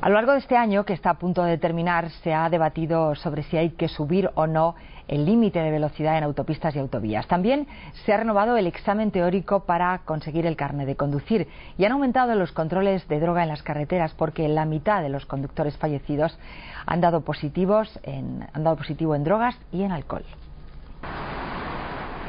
A lo largo de este año, que está a punto de terminar, se ha debatido sobre si hay que subir o no el límite de velocidad en autopistas y autovías. También se ha renovado el examen teórico para conseguir el carnet de conducir y han aumentado los controles de droga en las carreteras porque la mitad de los conductores fallecidos han dado, positivos en, han dado positivo en drogas y en alcohol.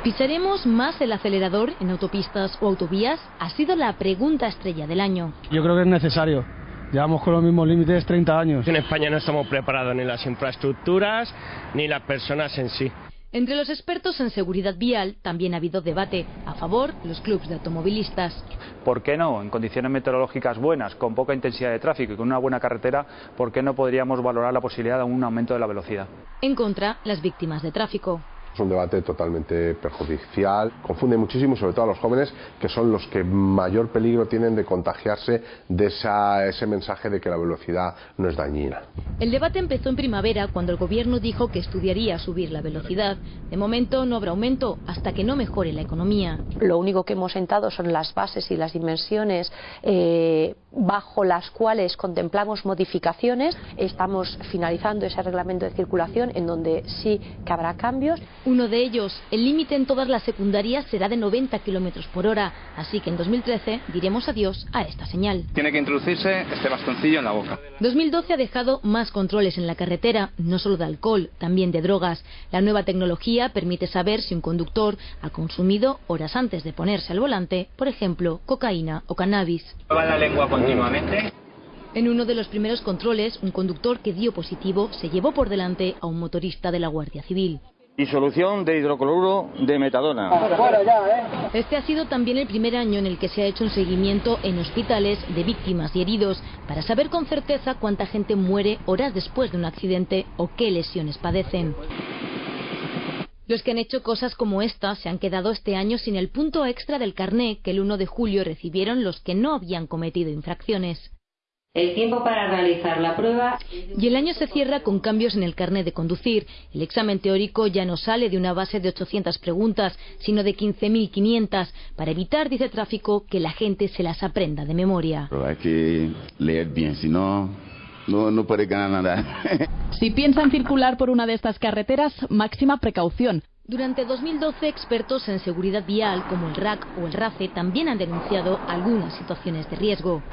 ¿Pisaremos más el acelerador en autopistas o autovías? Ha sido la pregunta estrella del año. Yo creo que es necesario. Llevamos con los mismos límites 30 años. En España no estamos preparados ni las infraestructuras ni las personas en sí. Entre los expertos en seguridad vial también ha habido debate a favor los clubes de automovilistas. ¿Por qué no? En condiciones meteorológicas buenas, con poca intensidad de tráfico y con una buena carretera, ¿por qué no podríamos valorar la posibilidad de un aumento de la velocidad? En contra, las víctimas de tráfico. Es un debate totalmente perjudicial, confunde muchísimo, sobre todo a los jóvenes, que son los que mayor peligro tienen de contagiarse de ese mensaje de que la velocidad no es dañina. El debate empezó en primavera cuando el gobierno dijo que estudiaría subir la velocidad. De momento no habrá aumento hasta que no mejore la economía. Lo único que hemos sentado son las bases y las dimensiones eh, bajo las cuales contemplamos modificaciones. Estamos finalizando ese reglamento de circulación en donde sí que habrá cambios. Uno de ellos, el límite en todas las secundarias será de 90 kilómetros por hora, así que en 2013 diremos adiós a esta señal. Tiene que introducirse este bastoncillo en la boca. 2012 ha dejado más controles en la carretera, no solo de alcohol, también de drogas. La nueva tecnología permite saber si un conductor ha consumido horas antes de ponerse al volante, por ejemplo, cocaína o cannabis. Va la lengua continuamente. En uno de los primeros controles, un conductor que dio positivo se llevó por delante a un motorista de la Guardia Civil. Disolución de hidrocloruro de metadona. Este ha sido también el primer año en el que se ha hecho un seguimiento en hospitales de víctimas y heridos para saber con certeza cuánta gente muere horas después de un accidente o qué lesiones padecen. Los que han hecho cosas como esta se han quedado este año sin el punto extra del carné que el 1 de julio recibieron los que no habían cometido infracciones. El tiempo para realizar la prueba. Y el año se cierra con cambios en el carnet de conducir. El examen teórico ya no sale de una base de 800 preguntas, sino de 15.500, para evitar, dice tráfico, que la gente se las aprenda de memoria. Pero hay que leer bien, si no, no, no puede ganar nada. si piensan circular por una de estas carreteras, máxima precaución. Durante 2012, expertos en seguridad vial como el RAC o el RACE también han denunciado algunas situaciones de riesgo.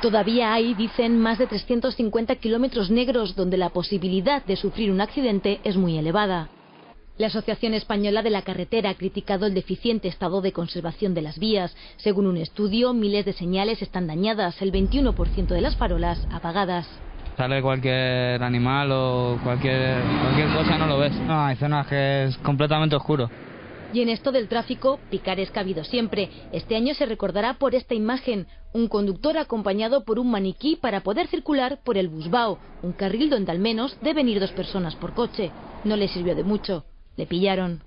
Todavía hay, dicen, más de 350 kilómetros negros donde la posibilidad de sufrir un accidente es muy elevada. La Asociación Española de la Carretera ha criticado el deficiente estado de conservación de las vías. Según un estudio, miles de señales están dañadas, el 21% de las farolas apagadas. Sale cualquier animal o cualquier, cualquier cosa, no lo ves. No, hay zonas que es completamente oscuro. Y en esto del tráfico, picares ha habido siempre. Este año se recordará por esta imagen, un conductor acompañado por un maniquí para poder circular por el Busbao, un carril donde al menos deben ir dos personas por coche. No le sirvió de mucho. Le pillaron.